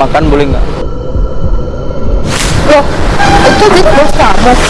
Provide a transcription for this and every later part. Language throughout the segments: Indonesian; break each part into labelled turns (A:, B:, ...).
A: makan boleh nggak?
B: Loh, itu gitu bos.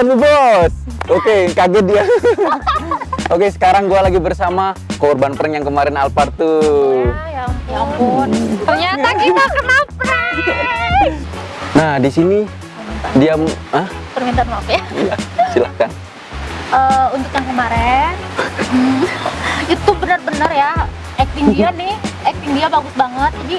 A: Dan Bu Bos. Oke, kaget dia. Oke, sekarang gua lagi bersama korban prank yang kemarin Alphard tuh.
B: Ya, ya ampun. Ternyata kita kena prank.
A: Nah, di sini dia ah,
B: Permintaan maaf ya.
A: iya, silahkan.
B: Eh, untuk yang kemarin, hmm, itu benar-benar ya acting dia nih, acting dia bagus banget. Jadi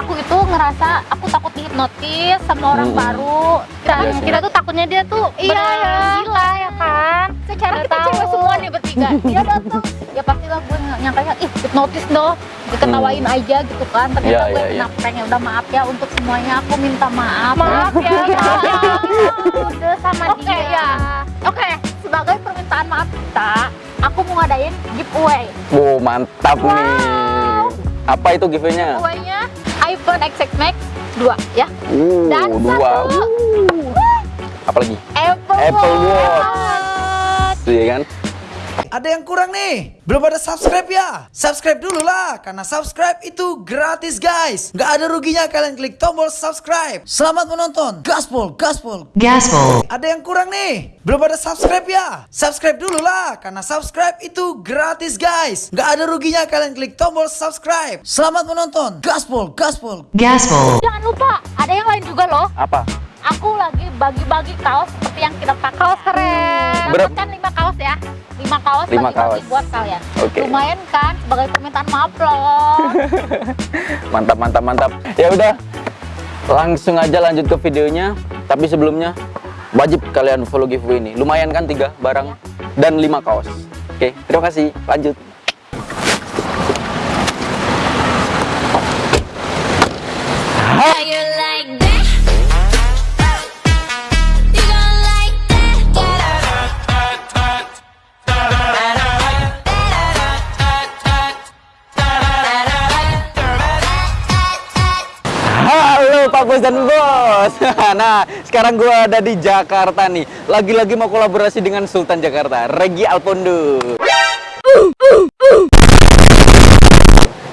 B: aku itu ngerasa aku takut dihipnotis sama orang
A: Hmm.
B: baru. Dan
A: Iya sih.
B: kita tuh takutnya dia tuh
C: Iya,
B: benar
C: ya.
B: gila ya kan. Secara kita
C: tahu.
B: cewek semua nih bertiga. Dia datang, ya pastilah gue nyangkanya ih hipnotis dong. Diketawain aja gitu kan. Ternyata
A: Iya,
B: gue
A: iya,
B: kena prank ya udah maaf ya untuk semuanya aku minta maaf.
C: Maaf ya, maaf.
B: Udah sama
C: Oke,
B: dia.
C: ya.
B: Oke, sebagai permintaan maaf kita, aku mau ngadain giveaway.
A: Wow, mantap nih. Apa itu giveaway-nya?
B: Giveaway-nya iPhone XX Max 2 ya.
A: Uh,
B: Dan
A: dua.
B: satu
A: Uh. Apalagi?
B: Apple,
A: Apple Watch.
B: Watch.
A: Iya kan?
D: Ada yang kurang nih? Belum ada subscribe ya? Subscribe dulu lah, karena subscribe itu gratis guys. Nggak ada ruginya kalian klik tombol subscribe. Selamat menonton. Gaspol, gaspol.
E: Gaspol.
D: Ada yang kurang nih? Belum ada subscribe ya? Subscribe dulu lah, karena subscribe itu gratis guys. Nggak ada ruginya kalian klik tombol subscribe. Selamat menonton. Gaspol, gaspol.
E: Gaspol.
B: Jangan lupa, ada yang lain juga loh.
A: Apa?
B: Aku lagi bagi-bagi kaos yang kita pakai. Kaos keren.
A: Berapa-
B: Dapatkan 5 kaos ya. 5 kaos
A: Lima kaos.
B: buat kalian.
A: Oke.
B: Lumayan kan sebagai permintaan maaf loh.
A: Mantap, mantap, mantap. Ya udah, langsung aja lanjut ke videonya. Tapi sebelumnya wajib kalian follow giveaway ini. Lumayan kan tiga barang dan lima kaos. Oke, terima kasih. Lanjut. Bos. Nah, sekarang gua ada di Jakarta nih. Lagi-lagi mau kolaborasi dengan Sultan Jakarta, Regi Alpondo.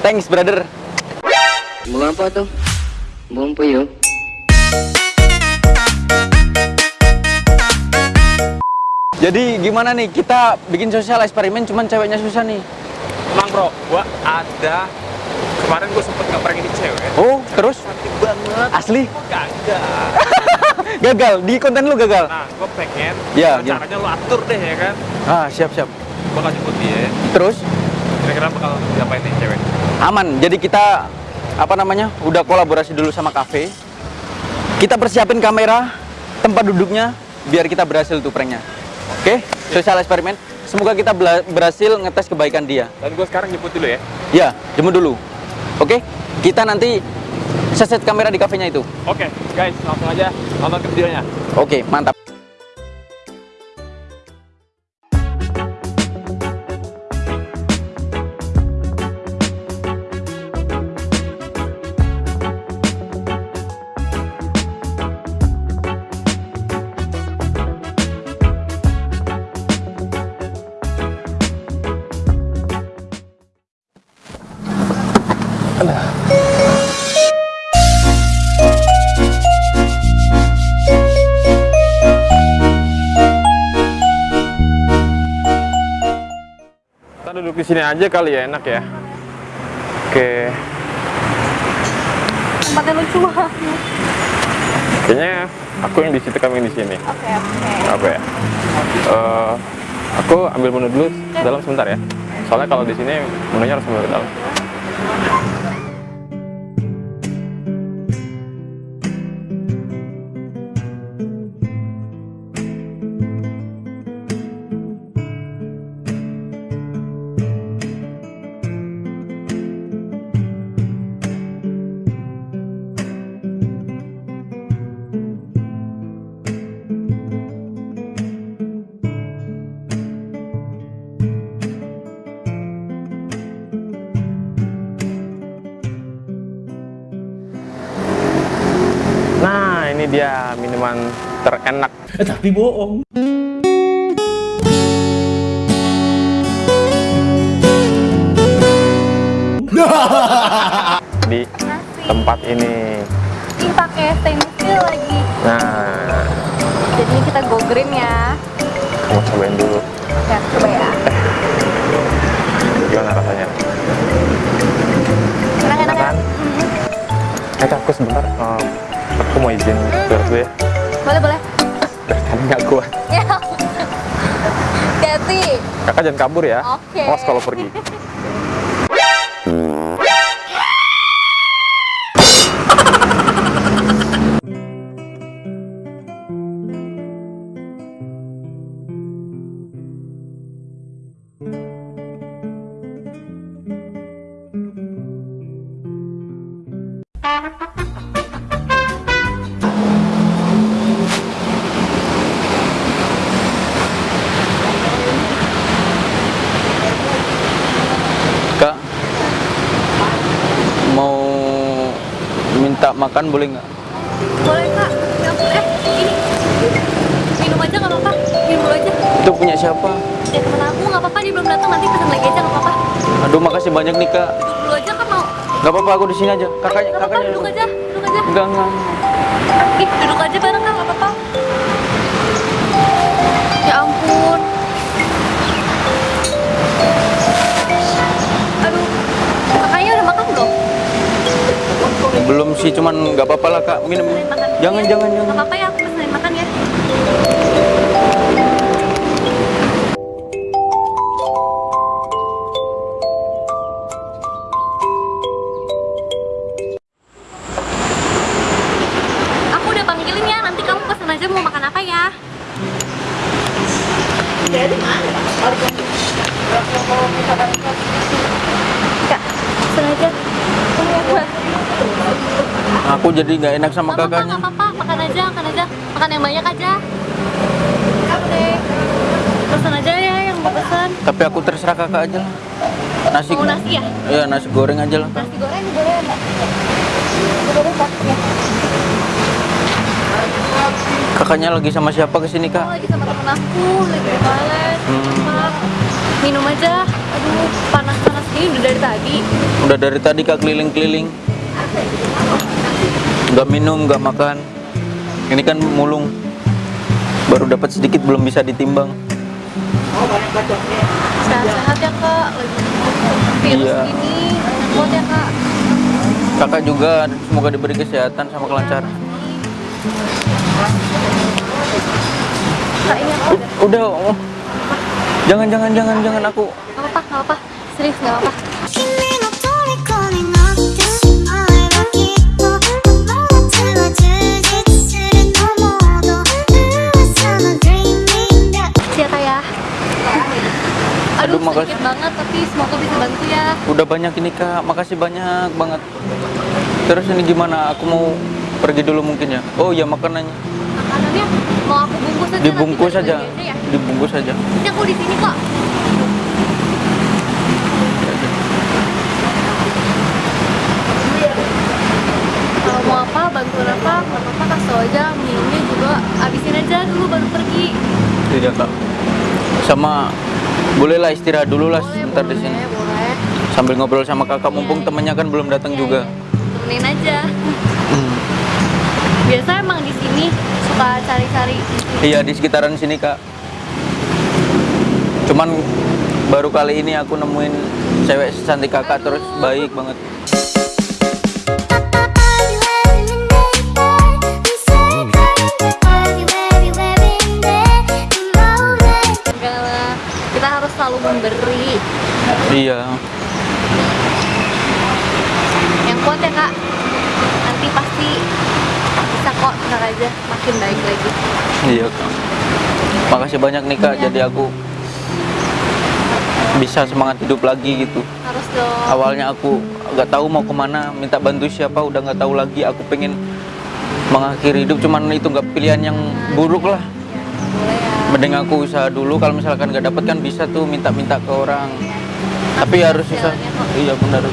A: Thanks, brother.
F: Mau apa tuh? Mau yuk?
A: Jadi gimana nih? Kita bikin sosial eksperimen cuman ceweknya susah nih.
G: Emang bro, gua ada kemarin gua sempet ngeprank ini cewek
A: Oh, terus
G: banget
A: asli
G: gagal
A: gagal di konten lu gagal.
G: nah gua pengen
A: Iya, iya.
G: caranya lu atur deh ya kan
A: Ah, siap siap.
G: gua kasih jemput dia
A: Terus
G: kira-kira bakal diapain nih cewek
A: aman. Jadi kita apa namanya? Udah kolaborasi dulu sama kafe. Kita persiapin kamera, tempat duduknya biar kita berhasil tuh pranknya. Oke, sosial eksperimen. Semoga kita berhasil ngetes kebaikan dia.
G: dan gua sekarang jemput dulu ya
A: Ya, jemput dulu. Oke, kita nanti seset kamera di kafenya itu.
G: oke guys langsung aja nonton ke videonya
A: Oke, mantap.
G: Duduk di sini aja kali ya enak ya. Oke.
B: Tempatnya lucu banget.
G: kayaknya aku yang di situ kami di sini.
B: Oke, oke.
G: apa ya? Eh, aku ambil menu dulu dalam sebentar ya. Soalnya kalau di sini menunya harus ambil ke dalam dia minuman terenak
D: Tapi bohong.
G: di tempat ini.
C: Ini pakai stainless steel lagi.
G: Nah,
C: Jadi ini kita go green ya.
G: kamu cobain dulu.
C: Ya, coba ya.
G: Gimana rasanya?
C: Enak-enak ya?
G: Makan? Eh, aku sebentar. eh, aku mau izin ke dulu ya.
C: Boleh, boleh.
G: Tadi nggak kuat.
C: Hati.
G: Kakak jangan kabur ya.
C: Oke.
G: Awas kalau pergi.
A: Makan boleh nggak?
C: Boleh, Kak. Ya eh, ini. Minum aja nggak apa-apa. Minum dulu aja.
A: Itu punya siapa?
C: Ya temen aku nggak apa-apa, dia belum datang. Nanti pesen lagi aja nggak apa-apa.
A: Aduh, makasih banyak nih kak.
C: Duduk dulu aja kan mau.
A: Gak apa-apa, aku di sini aja. Kakaknya,
C: Nggak apa-apa,
A: kakaknya.
C: duduk aja. Duduk aja.
A: Enggak, enggak.
C: Ih, duduk aja bareng Kak, nggak apa-apa. Belum
A: sih, cuman nggak apa-apa lah kak. Minum. Jangan,
C: ya.
A: jangan,
C: Nggak
A: jangan.
C: apa-apa ya, aku pesenin makan ya. Aku udah panggilin ya, nanti kamu pesen aja mau makan apa ya. Kak, pesen aja. Ini.
A: Aku jadi nggak enak sama
C: Gak
A: kakaknya.
C: gak apa-apa, makan aja, makan aja Makan yang banyak aja Oke Pesan aja ya yang mau pesan
A: Tapi aku terserah kakak aja lah. Nasi.
C: Mau nasi ya?
A: Iya, nasi goreng aja lah.
C: Nasi goreng boleh Nasi goreng Kak, ya
A: Kakaknya lagi sama siapa ke
C: sini
A: kak?
C: lagi sama temen aku, lagi di toilet
A: Hmm.
C: Minum aja Aduh, panas-panas gini udah dari tadi
A: Udah dari tadi kak keliling-keliling. Nggak minum, nggak makan. Ini kan mulung. Baru dapat sedikit belum bisa ditimbang.
C: Sehat-sehat ya kak Lagi virus
A: Iya.
C: gini Kuat ya kak
A: Kakak juga semoga diberi kesehatan sama kelancaran.
C: Kak ini aku
A: udah, oh. jangan jangan jangan jangan aku.
C: Gak apa-apa, gak apa-apa Serius gak apa-apa
A: Udah banyak ini kak, makasih banyak banget. Terus ini gimana? Aku mau pergi dulu mungkin ya. Oh ya makanannya
C: Makanannya mau aku bungkus aja
A: dibungkus aja,
C: ya
A: dibungkus aja.
C: Nanti aku di sini kok Kalau mau apa, apa, nggak apa-apa kasih tau aja Minumnya juga abisin aja dulu baru pergi
A: Iya kak. Sama bolehlah istirahat dulu lah
C: Boleh,
A: sebentar di
C: boleh,
A: sini.
C: boleh
A: Sambil ngobrol sama kakak, mumpung temennya kan belum datang
C: Iya,
A: juga.
C: iya. Temenin aja
A: Hmm.
C: Biasa emang di sini suka cari-cari
A: Iya di sekitaran sini kak. Cuman baru kali ini aku nemuin cewek cantik kakak terus baik banget.
C: Kita harus selalu memberi
A: Iya.
C: Kuat ya kak nanti pasti bisa kok tenang aja makin baik lagi
A: Iya kak. Makasih banyak nih kak. Jadi aku bisa semangat hidup lagi gitu.
C: harus dong
A: Awalnya aku nggak tahu mau ke mana, minta bantu siapa, udah nggak tahu lagi. Aku pengen mengakhiri hidup, cuman itu nggak pilihan yang buruk lah.
C: boleh ya
A: Mending aku usaha dulu. Kalau misalkan nggak dapet kan bisa tuh minta-minta ke orang. Tapi
C: Nanti
A: harus
C: kok.
A: Iya benar.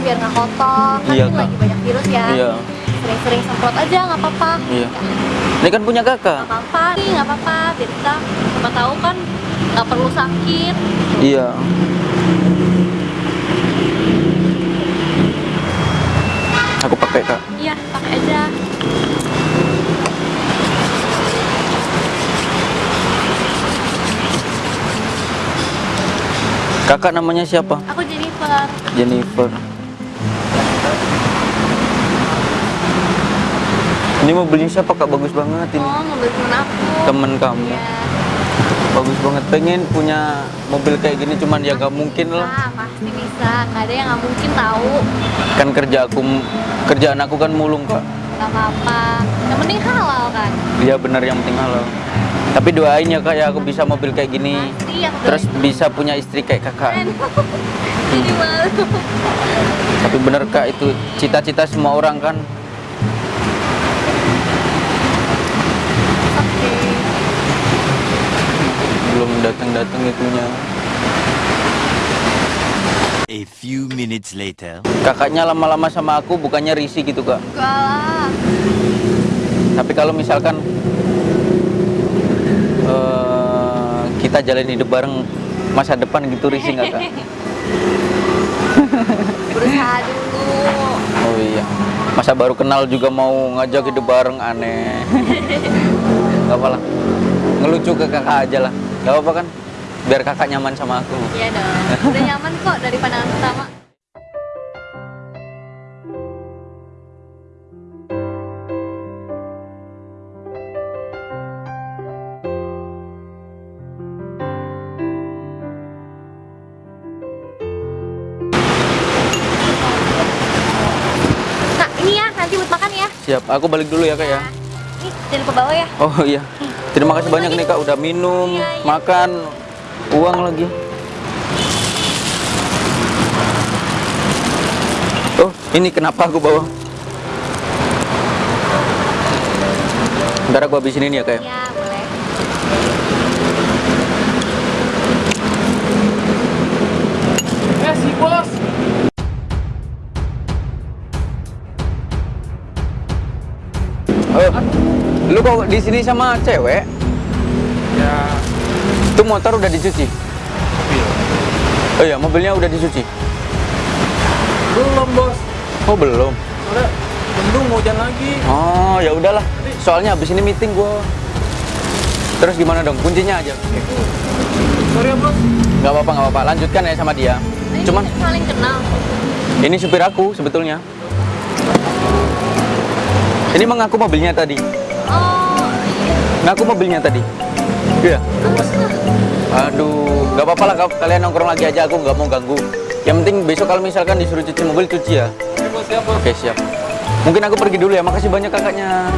C: Biar nggak kotor kan
A: Iya,
C: lagi banyak virus ya
A: Iya.
C: sering-sering semprot aja nggak apa-apa
A: Iya. Ini kan punya kakak.
C: nggak apa-apa nih nggak apa-apa biar kita siapa tahu kan nggak perlu sakit
A: Iya. Aku pakai kak.
C: iya pakai aja
A: Kakak namanya siapa?
C: aku Jennifer
A: Jennifer. Ini mobilnya siapa kak? Bagus banget ini.
C: oh mobil temen aku
A: Temen kamu.
C: Iya.
A: Bagus banget. Pengen punya mobil kayak gini, cuman ya gak mungkin lah.
C: Ah, pasti bisa nggak ada yang nggak mungkin tahu
A: Kan kerja aku, kerjaan aku kan mulung kak.
C: nggak apa-apa yang penting halal kan
A: Iya benar yang penting halal. Tapi doain ya kak ya aku bisa mobil kayak gini.
C: pasti aku
A: Terus
C: doain.
A: bisa punya istri kayak kakak.
C: Jadi malu
A: Tapi bener kak itu cita-cita semua orang kan. Belum datang-datang itunya.
B: A few minutes later.
A: Kakaknya lama-lama sama aku bukannya risih gitu kak.
C: enggak lah
A: Tapi kalau misalkan eh, kita jalan hidup bareng masa depan gitu risih nggak kak?
C: berusaha dulu
A: Oh iya. Masa baru kenal juga mau ngajak hidup bareng aneh. Gak apa lah. Ngelucu ke kakak aja lah. Gak apa kan? Biar kakak nyaman sama aku.
C: iya dong udah nyaman kok dari pandangan pertama Kak, ini ya, nanti buat makan ya.
A: Siap. Aku balik dulu ya kak ya.
C: Nih, jangan lupa bawa ya.
A: Oh iya. Terima kasih banyak nih kak udah minum,
C: Iya, iya.
A: makan, uang lagi. Oh, ini kenapa aku bawa? Ntar aku habisin ini ya kak ya. Lu kok di sini sama cewek?
G: Ya,
A: Itu motor udah dicuci? Oh iya, mobilnya udah dicuci?
G: belum bos.
A: Oh belum.
G: Udah, mendung mau hujan lagi.
A: Oh ya udahlah. Soalnya habis ini meeting gua. Terus gimana dong? Kuncinya aja.
G: Sorry ya bos.
A: Nggak apa-apa, nggak apa-apa. Lanjutkan ya sama dia.
C: Ini
A: Cuman
C: saling kenal.
A: ini supir aku sebetulnya. Ini mengaku mobilnya tadi.
C: Oh, iya.
A: Ngaku mobilnya tadi. Iya. Aduh, nggak apa-apa lah kal- kalian nongkrong lagi aja. Aku nggak mau ganggu. Yang penting besok kalau misalkan disuruh cuci mobil cuci ya.
G: Oke siap.
A: Oke siap. Mungkin aku pergi dulu ya. Makasih banyak kakaknya.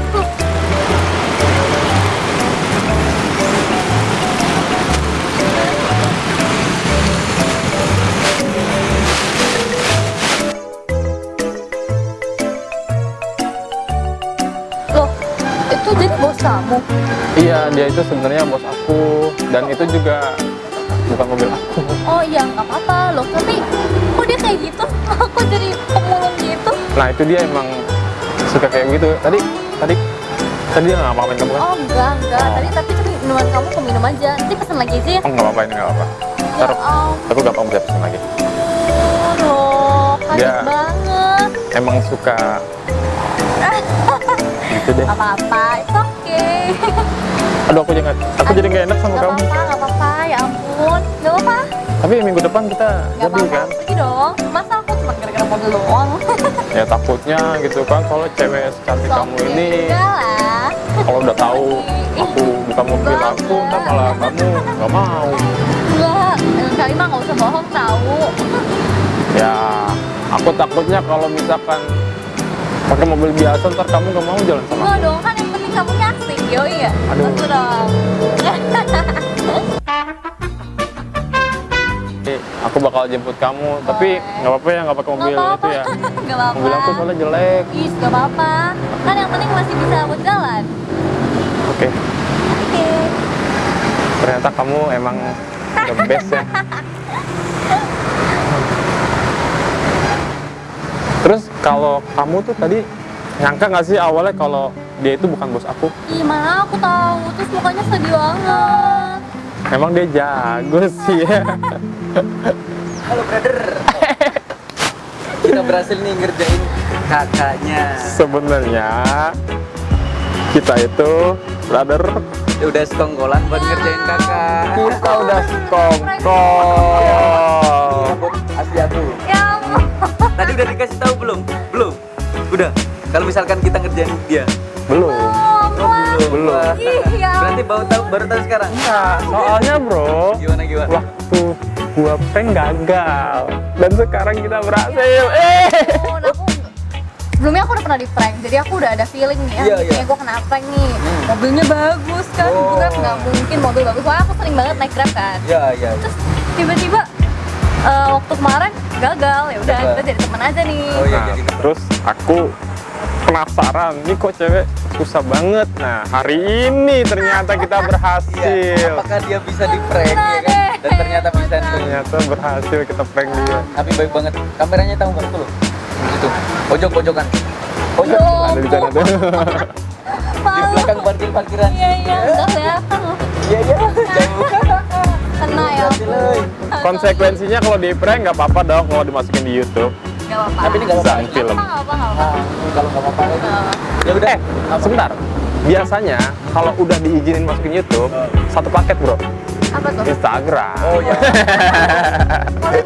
C: Kamu?
G: Iya, dia itu sebenarnya bos aku dan itu juga bukan mobil aku.
C: Oh iya, nggak apa-apa loh. Tapi kok dia kayak gitu? Aku jadi pemulung gitu.
G: Nah itu dia emang suka kayak gitu. Tadi, tadi, tadi dia nggak ngapain kamu kan?
C: Oh enggak, enggak. Tadi tapi tapi minuman kamu aku minum aja. Nanti pesen lagi aja ya.
G: Oh nggak apa-apa ini nggak apa-apa.
C: Ya
G: Ntar
C: ampun,
G: aku gampang bisa pesen lagi. Dia-
C: banget.
G: Emang suka gitu deh.
C: Apa-apa, okay.
G: Aduh aku jadi nggak, aku jadi nggak enak sama
C: Gak
G: kamu.
C: apa-apa, gak apa-apa. Ya ampun, gak apa-apa.
G: Tapi minggu depan kita
C: Gak
G: jadi
C: apa-apa,
G: kan?
C: pergi dong. Masa aku cuma gara-gara mobil doang?
G: Ya takutnya gitu kan kalau cewek secantik kamu
C: Oke,
G: ini kalau udah tahu aku bukan mobil aku, ntar malah kamu nggak mau.
C: Enggak, kali mah gak usah bohong tahu.
G: Ya, aku takutnya kalau misalkan pakai mobil biasa ntar kamu nggak mau jalan sama
C: Enggak dong, kan kamu nyaksing, yo iya.
G: Aduh.
C: Betul dong.
G: Aku bakal jemput kamu, tapi
C: Boleh.
G: nggak apa-apa ya nggak pakai mobil
C: Nggak
G: itu ya.
C: apa-apa. Gak apa-apa.
G: Mobil aku soalnya jelek.
C: Ih, gak apa-apa. Kan yang penting masih bisa buat jalan.
G: Oke,
C: Oke.
G: ternyata kamu emang the best ya. Terus kalau kamu tuh tadi nyangka nggak sih awalnya kalau dia itu bukan bos aku?
C: Ih, mana aku tahu. Terus mukanya sedih banget.
G: Emang dia jago sih ya.
A: Halo brother. Kita berhasil nih ngerjain kakaknya.
G: Sebenarnya kita itu brother
A: Ya udah sekongkolan buat ngerjain kakak.
G: kita udah sekongkol.
A: Rambut asli aku.
C: Ya.
A: Tadi udah dikasih tahu belum? Belum. Udah. Kalau misalkan kita ngerjain dia.
G: Belum.
A: Oh, belum.
G: Belum.
C: Ya
A: Berarti baru tahu baru tahu sekarang.
G: Nah, soalnya bro,
A: Gimana gimana?
G: waktu gua prank gagal dan sekarang kita berhasil. Eh.
C: ampun, aku sebelumnya aku udah pernah di prank jadi aku udah ada feeling nih
A: Iya,
C: ya
A: iya.
C: gue kena prank nih mobilnya bagus kan
A: Oh.
C: grab nggak mungkin mobil bagus soalnya aku sering banget naik grab kan
A: Ya ya.
C: terus tiba-tiba eh, waktu kemarin gagal ya udah kita jadi teman aja nih
A: Oh iya
G: Nah,
A: jadi.
G: terus aku penasaran, nih kok cewek susah banget. Nah, hari ini ternyata kita
A: Iya.
G: berhasil.
A: Apakah dia bisa di prank ya kan? Dan ternyata bisa nih.
G: Ternyata berhasil kita prank dia.
A: Tapi baik banget. Kameranya tahu nggak tuh lo? Itu. Pojok pojokan. Pojok.
G: Ada di sana tuh.
A: Di belakang parkir parkiran.
C: iya iya udah kelihatan loh
A: Iya iya.
C: Kena ya.
G: Konsekuensinya kalau di prank nggak apa-apa dong kalau dimasukin di YouTube.
C: Apa-apa
A: Tapi ini nggak apa-apa.
G: Film.
C: nggak apa nggak apa
A: Nah, kalau nggak apa-apa. Ya udah.
G: Eh, sebentar. Biasanya kalau udah diizinin masukin YouTube, satu paket bro,
C: apa tuh
G: Instagram.
A: Oh ya.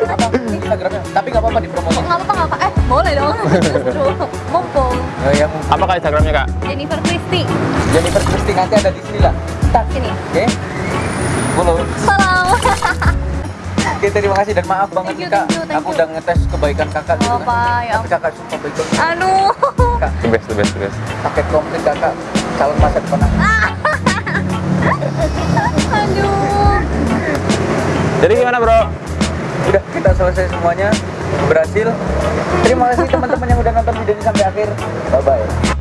A: apa Instagramnya? Tapi nggak apa-apa dipromosin.
C: nggak apa nggak apa eh boleh dong mumpung
A: Oh ya.
G: Apa kak Instagramnya kak?
C: Jennifer Christie
A: Jennifer Christie nanti ada di sini lah.
C: tak sini
A: Oke. Follow.
C: salam
A: Oke, terima kasih dan maaf banget
C: Thank you,
A: kak.
C: thank you, thank
A: Aku
C: you.
A: udah ngetes kebaikan kakak gitu
C: Apa,
A: kan.
C: ya
A: Tapi kakak sumpah baik banget.
C: aduh
A: Kak,
G: The best, the best, the best.
A: paket komplit kakak calon masa depan aku.
C: aduh
G: Jadi gimana bro?
A: Udah kita selesai semuanya berhasil. Terima kasih teman-teman yang udah nonton video ini sampai akhir. Bye bye.